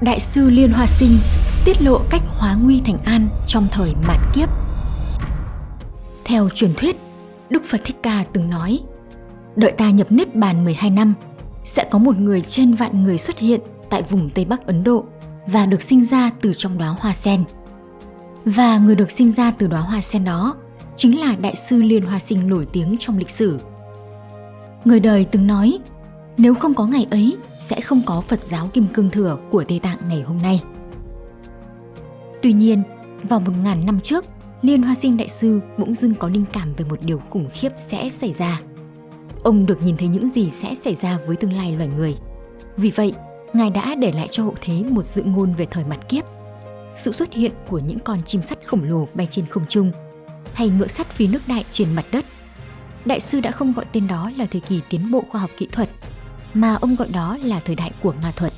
Đại sư Liên Hoa Sinh tiết lộ cách hóa nguy thành an trong thời mạt kiếp. Theo truyền thuyết, Đức Phật Thích Ca từng nói, đợi ta nhập Niết Bàn 12 năm, sẽ có một người trên vạn người xuất hiện tại vùng Tây Bắc Ấn Độ và được sinh ra từ trong đóa hoa sen. Và người được sinh ra từ đóa hoa sen đó chính là Đại sư Liên Hoa Sinh nổi tiếng trong lịch sử. Người đời từng nói, nếu không có ngày ấy, sẽ không có Phật giáo Kim Cương Thừa của Tây Tạng ngày hôm nay. Tuy nhiên, vào một ngàn năm trước, Liên Hoa Sinh Đại Sư bỗng dưng có linh cảm về một điều khủng khiếp sẽ xảy ra. Ông được nhìn thấy những gì sẽ xảy ra với tương lai loài người. Vì vậy, Ngài đã để lại cho hậu thế một dự ngôn về thời mặt kiếp. Sự xuất hiện của những con chim sắt khổng lồ bay trên không trung hay ngựa sắt phi nước đại trên mặt đất. Đại sư đã không gọi tên đó là thời kỳ tiến bộ khoa học kỹ thuật, mà ông gọi đó là thời đại của ma thuật.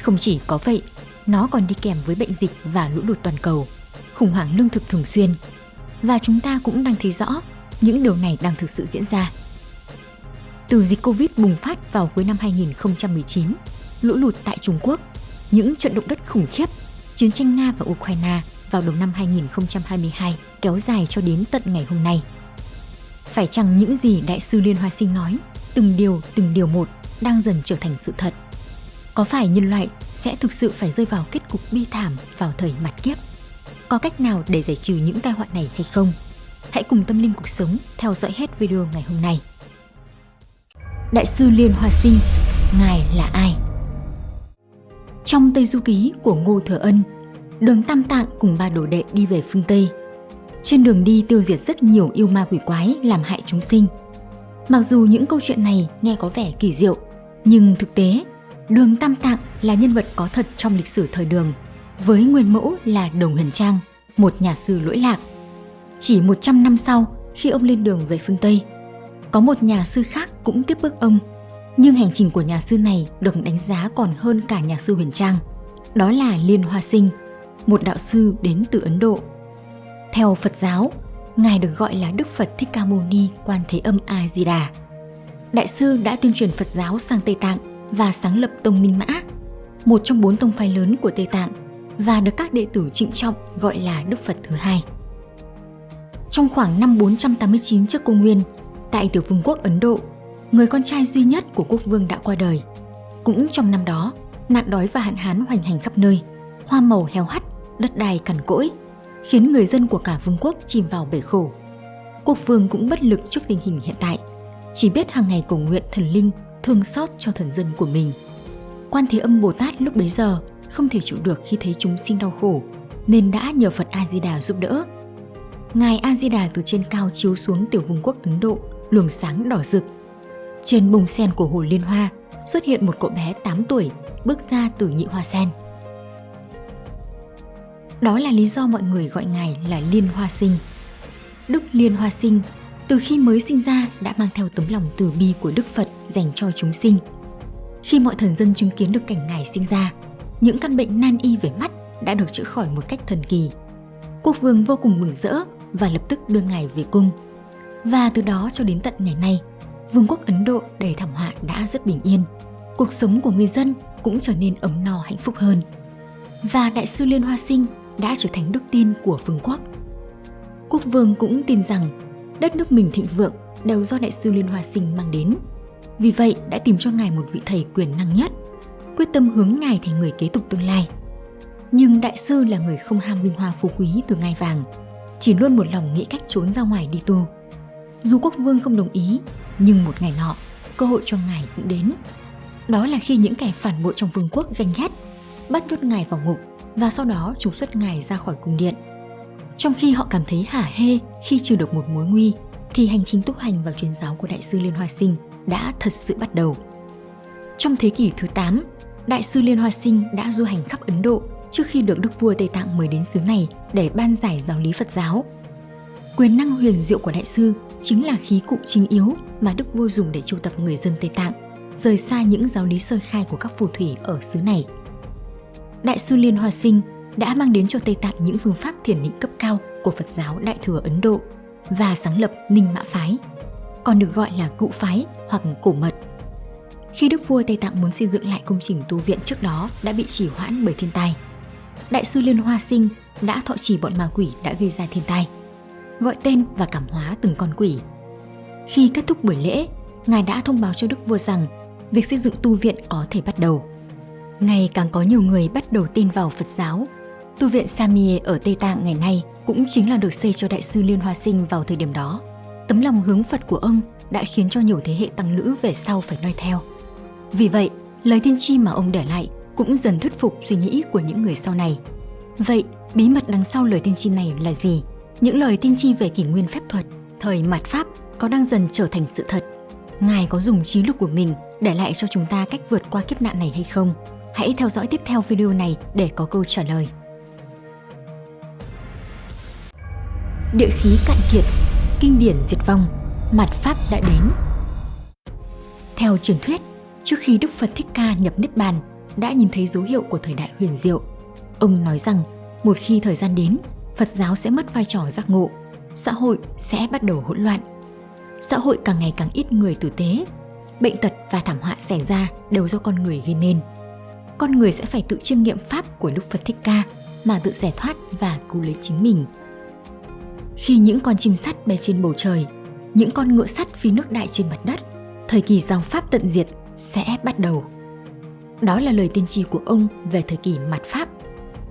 Không chỉ có vậy, nó còn đi kèm với bệnh dịch và lũ lụt toàn cầu, khủng hoảng lương thực thường xuyên. Và chúng ta cũng đang thấy rõ những điều này đang thực sự diễn ra. Từ dịch Covid bùng phát vào cuối năm 2019, lũ lụt tại Trung Quốc, những trận động đất khủng khiếp, chiến tranh Nga và Ukraine vào đầu năm 2022 kéo dài cho đến tận ngày hôm nay. Phải chăng những gì Đại sư Liên Hoa Sinh nói, từng điều từng điều một đang dần trở thành sự thật? Có phải nhân loại sẽ thực sự phải rơi vào kết cục bi thảm vào thời mặt kiếp? Có cách nào để giải trừ những tai họa này hay không? Hãy cùng tâm linh cuộc sống theo dõi hết video ngày hôm nay. Đại sư Liên Hoa Sinh, Ngài là ai? Trong Tây Du Ký của Ngô Thừa Ân, đường Tam Tạng cùng ba đồ đệ đi về phương Tây. Trên đường đi tiêu diệt rất nhiều yêu ma quỷ quái làm hại chúng sinh. Mặc dù những câu chuyện này nghe có vẻ kỳ diệu, nhưng thực tế, đường Tam Tạng là nhân vật có thật trong lịch sử thời đường, với nguyên mẫu là Đồng Huyền Trang, một nhà sư lỗi lạc. Chỉ 100 năm sau, khi ông lên đường về phương Tây, có một nhà sư khác cũng tiếp bước ông nhưng hành trình của nhà sư này được đánh giá còn hơn cả nhà sư Huyền Trang. Đó là Liên Hoa Sinh, một đạo sư đến từ Ấn Độ. Theo Phật giáo, Ngài được gọi là Đức Phật Thích Ca Mâu Ni Quan Thế Âm A Di Đà. Đại sư đã tuyên truyền Phật giáo sang Tây Tạng và sáng lập Tông Minh Mã, một trong bốn tông phái lớn của Tây Tạng và được các đệ tử trịnh trọng gọi là Đức Phật thứ hai. Trong khoảng năm 489 trước công nguyên, tại tiểu vương quốc Ấn Độ người con trai duy nhất của quốc vương đã qua đời. Cũng trong năm đó, nạn đói và hạn hán hoành hành khắp nơi, hoa màu heo hắt, đất đai cằn cỗi, khiến người dân của cả vương quốc chìm vào bể khổ. Quốc vương cũng bất lực trước tình hình hiện tại, chỉ biết hàng ngày cầu nguyện thần linh thương xót cho thần dân của mình. Quan Thế Âm Bồ Tát lúc bấy giờ không thể chịu được khi thấy chúng sinh đau khổ, nên đã nhờ Phật A Di Đà giúp đỡ. Ngài A Di Đà từ trên cao chiếu xuống tiểu vương quốc Ấn Độ, luồng sáng đỏ rực trên bông sen của hồ Liên Hoa xuất hiện một cậu bé 8 tuổi bước ra từ nhị hoa sen. Đó là lý do mọi người gọi ngài là Liên Hoa Sinh. Đức Liên Hoa Sinh từ khi mới sinh ra đã mang theo tấm lòng từ bi của Đức Phật dành cho chúng sinh. Khi mọi thần dân chứng kiến được cảnh ngài sinh ra, những căn bệnh nan y về mắt đã được chữa khỏi một cách thần kỳ. Quốc vương vô cùng mừng rỡ và lập tức đưa ngài về cung. Và từ đó cho đến tận ngày nay, vương quốc Ấn Độ đầy thảm họa đã rất bình yên. Cuộc sống của người dân cũng trở nên ấm no hạnh phúc hơn. Và Đại sư Liên Hoa Sinh đã trở thành đức tin của vương quốc. Quốc vương cũng tin rằng đất nước mình thịnh vượng đều do Đại sư Liên Hoa Sinh mang đến. Vì vậy đã tìm cho ngài một vị thầy quyền năng nhất, quyết tâm hướng ngài thành người kế tục tương lai. Nhưng đại sư là người không ham vinh hoa phú quý từ ngai vàng, chỉ luôn một lòng nghĩ cách trốn ra ngoài đi tu. Dù quốc vương không đồng ý, nhưng một ngày nọ, cơ hội cho ngài cũng đến. Đó là khi những kẻ phản bội trong vương quốc ganh ghét, bắt nhốt ngài vào ngục và sau đó trục xuất ngài ra khỏi cung điện. Trong khi họ cảm thấy hả hê khi trừ được một mối nguy, thì hành trình tu hành vào truyền giáo của Đại sư Liên Hoa Sinh đã thật sự bắt đầu. Trong thế kỷ thứ 8, Đại sư Liên Hoa Sinh đã du hành khắp Ấn Độ trước khi được Đức vua Tây Tạng mời đến xứ này để ban giải giáo lý Phật giáo. Quyền năng huyền diệu của Đại sư chính là khí cụ chính yếu mà Đức Vua dùng để triệu tập người dân Tây Tạng, rời xa những giáo lý sơ khai của các phù thủy ở xứ này. Đại sư Liên Hoa Sinh đã mang đến cho Tây Tạng những phương pháp thiền định cấp cao của Phật giáo Đại thừa Ấn Độ và sáng lập Ninh Mã Phái, còn được gọi là Cụ Phái hoặc Cổ Mật. khi đức vua Tây Tạng muốn xây dựng lại công trình tu viện trước đó đã bị trì hoãn bởi thiên tai. Đại sư Liên Hoa Sinh đã thọ trì bọn ma quỷ đã gây ra thiên tai, gọi tên và cảm hóa từng con quỷ. Khi kết thúc buổi lễ, Ngài đã thông báo cho Đức Vua rằng việc xây dựng tu viện có thể bắt đầu. Ngày càng có nhiều người bắt đầu tin vào Phật giáo. Tu viện Samye ở Tây Tạng ngày nay cũng chính là được xây cho Đại sư Liên Hoa Sinh vào thời điểm đó. Tấm lòng hướng Phật của ông đã khiến cho nhiều thế hệ tăng nữ về sau phải noi theo. Vì vậy, lời tiên tri mà ông để lại cũng dần thuyết phục suy nghĩ của những người sau này. Vậy, bí mật đằng sau lời tiên tri này là gì? Những lời tiên tri về kỷ nguyên phép thuật, thời mạt Pháp có đang dần trở thành sự thật? Ngài có dùng trí lực của mình để lại cho chúng ta cách vượt qua kiếp nạn này hay không? Hãy theo dõi tiếp theo video này để có câu trả lời. Địa khí cạn kiệt, kinh điển diệt vong, mặt Pháp đã đến. Theo truyền thuyết, trước khi Đức Phật Thích Ca nhập Niết Bàn, đã nhìn thấy dấu hiệu của thời đại huyền diệu. Ông nói rằng, một khi thời gian đến, Phật giáo sẽ mất vai trò giác ngộ, xã hội sẽ bắt đầu hỗn loạn. Xã hội càng ngày càng ít người tử tế, bệnh tật và thảm họa xảy ra đều do con người gây nên. Con người sẽ phải tự chiêm nghiệm pháp của Đức Phật Thích Ca mà tự giải thoát và cứu lấy chính mình. Khi những con chim sắt bay trên bầu trời, những con ngựa sắt phi nước đại trên mặt đất, thời kỳ dòng pháp tận diệt sẽ bắt đầu. Đó là lời tiên tri của ông về thời kỳ mặt Pháp.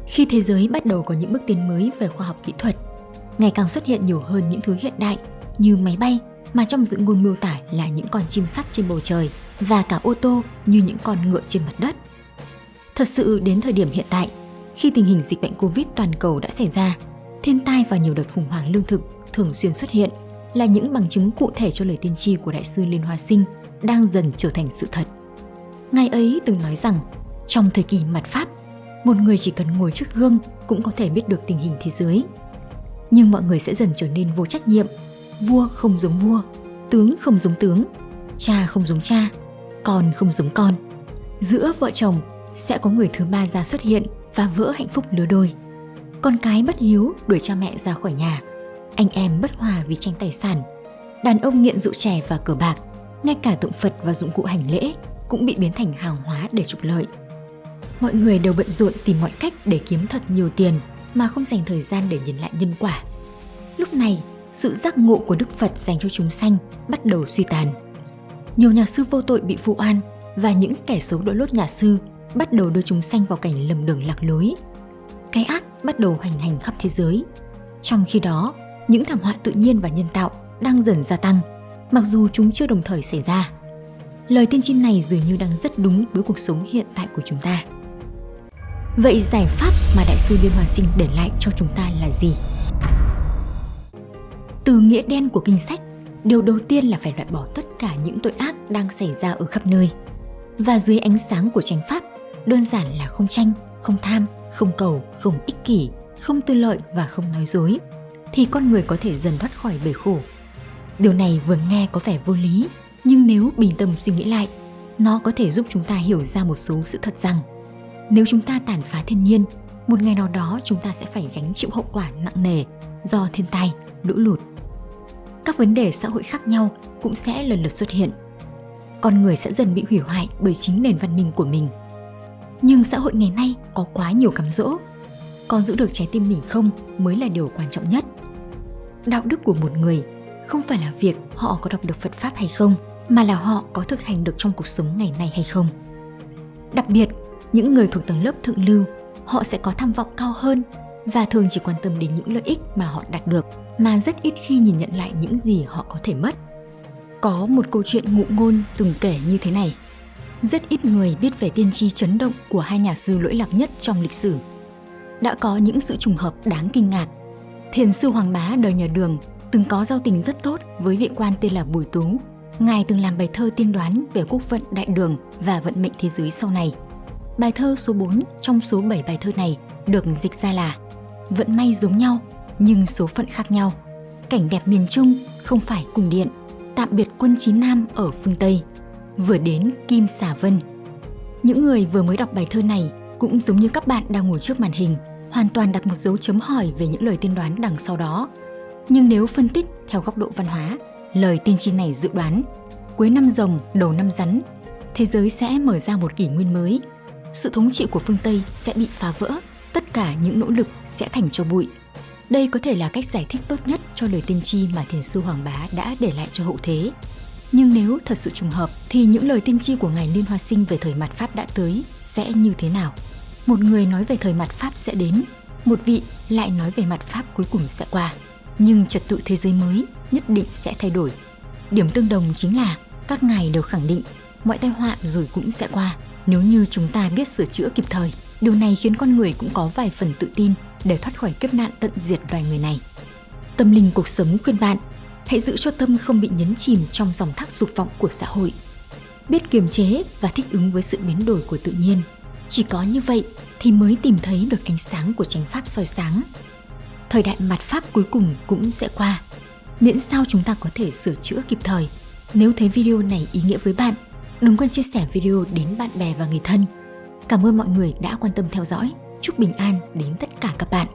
Khi thế giới bắt đầu có những bước tiến mới về khoa học kỹ thuật, ngày càng xuất hiện nhiều hơn những thứ hiện đại như máy bay mà trong dự ngôn miêu tả là những con chim sắt trên bầu trời và cả ô tô như những con ngựa trên mặt đất. Thật sự đến thời điểm hiện tại, khi tình hình dịch bệnh Covid toàn cầu đã xảy ra, thiên tai và nhiều đợt khủng hoảng lương thực thường xuyên xuất hiện là những bằng chứng cụ thể cho lời tiên tri của Đại sư Liên Hoa Sinh đang dần trở thành sự thật. Ngài ấy từng nói rằng, trong thời kỳ mặt Pháp, một người chỉ cần ngồi trước gương cũng có thể biết được tình hình thế giới. Nhưng mọi người sẽ dần trở nên vô trách nhiệm, vua không giống vua, tướng không giống tướng, cha không giống cha, con không giống con. Giữa vợ chồng sẽ có người thứ ba ra xuất hiện và vỡ hạnh phúc lứa đôi. Con cái bất hiếu đuổi cha mẹ ra khỏi nhà, anh em bất hòa vì tranh tài sản, đàn ông nghiện rượu chè và cờ bạc, ngay cả tượng Phật và dụng cụ hành lễ cũng bị biến thành hàng hóa để trục lợi. Mọi người đều bận rộn tìm mọi cách để kiếm thật nhiều tiền mà không dành thời gian để nhìn lại nhân quả. Lúc này, sự giác ngộ của Đức Phật dành cho chúng sanh bắt đầu suy tàn. Nhiều nhà sư vô tội bị vụ oan và những kẻ xấu đội lốt nhà sư bắt đầu đưa chúng sanh vào cảnh lầm đường lạc lối. Cái ác bắt đầu hành hành khắp thế giới. Trong khi đó, những thảm họa tự nhiên và nhân tạo đang dần gia tăng, mặc dù chúng chưa đồng thời xảy ra. Lời tiên tri này dường như đang rất đúng với cuộc sống hiện tại của chúng ta. Vậy giải pháp mà Đại sư Liên hòa Sinh để lại cho chúng ta là gì? Từ nghĩa đen của kinh sách, điều đầu tiên là phải loại bỏ tất cả những tội ác đang xảy ra ở khắp nơi. Và dưới ánh sáng của chánh pháp, đơn giản là không tranh, không tham, không cầu, không ích kỷ, không tư lợi và không nói dối, thì con người có thể dần thoát khỏi bể khổ. Điều này vừa nghe có vẻ vô lý, nhưng nếu bình tâm suy nghĩ lại, nó có thể giúp chúng ta hiểu ra một số sự thật rằng nếu chúng ta tàn phá thiên nhiên, một ngày nào đó chúng ta sẽ phải gánh chịu hậu quả nặng nề do thiên tai, lũ lụt. Các vấn đề xã hội khác nhau cũng sẽ lần lượt xuất hiện. Con người sẽ dần bị hủy hoại bởi chính nền văn minh của mình. Nhưng xã hội ngày nay có quá nhiều cám dỗ. Có giữ được trái tim mình không mới là điều quan trọng nhất. Đạo đức của một người không phải là việc họ có đọc được Phật Pháp hay không, mà là họ có thực hành được trong cuộc sống ngày nay hay không. Đặc biệt, những người thuộc tầng lớp thượng lưu, họ sẽ có tham vọng cao hơn và thường chỉ quan tâm đến những lợi ích mà họ đạt được mà rất ít khi nhìn nhận lại những gì họ có thể mất. Có một câu chuyện ngụ ngôn từng kể như thế này. Rất ít người biết về tiên tri chấn động của hai nhà sư lỗi lạc nhất trong lịch sử. Đã có những sự trùng hợp đáng kinh ngạc. Thiền sư Hoàng Bá đời nhà Đường từng có giao tình rất tốt với vị quan tên là Bùi Tú. Ngài từng làm bài thơ tiên đoán về quốc vận đại đường và vận mệnh thế giới sau này – Bài thơ số 4 trong số 7 bài thơ này được dịch ra là Vận may giống nhau, nhưng số phận khác nhau. Cảnh đẹp miền Trung không phải cùng điện. Tạm biệt quân Chín Nam ở phương Tây. Vừa đến Kim Xà Vân. Những người vừa mới đọc bài thơ này cũng giống như các bạn đang ngồi trước màn hình, hoàn toàn đặt một dấu chấm hỏi về những lời tiên đoán đằng sau đó. Nhưng nếu phân tích theo góc độ văn hóa, lời tiên tri này dự đoán cuối năm rồng, đầu năm rắn thế giới sẽ mở ra một kỷ nguyên mới. Sự thống trị của phương Tây sẽ bị phá vỡ, tất cả những nỗ lực sẽ thành cho bụi. Đây có thể là cách giải thích tốt nhất cho lời tiên tri mà thiền sư Hoàng Bá đã để lại cho hậu thế. Nhưng nếu thật sự trùng hợp thì những lời tiên tri của ngài Liên Hoa Sinh về thời mặt Pháp đã tới sẽ như thế nào? Một người nói về thời mặt Pháp sẽ đến, một vị lại nói về mặt Pháp cuối cùng sẽ qua. Nhưng trật tự thế giới mới nhất định sẽ thay đổi. Điểm tương đồng chính là các ngài đều khẳng định mọi tai họa rồi cũng sẽ qua nếu như chúng ta biết sửa chữa kịp thời. Điều này khiến con người cũng có vài phần tự tin để thoát khỏi kiếp nạn tận diệt loài người này. Tâm linh cuộc sống khuyên bạn hãy giữ cho tâm không bị nhấn chìm trong dòng thác dục vọng của xã hội. Biết kiềm chế và thích ứng với sự biến đổi của tự nhiên. Chỉ có như vậy thì mới tìm thấy được ánh sáng của chánh pháp soi sáng. Thời đại mặt pháp cuối cùng cũng sẽ qua, miễn sao chúng ta có thể sửa chữa kịp thời. Nếu thấy video này ý nghĩa với bạn, đừng quên chia sẻ video đến bạn bè và người thân. Cảm ơn mọi người đã quan tâm theo dõi. Chúc bình an đến tất cả các bạn.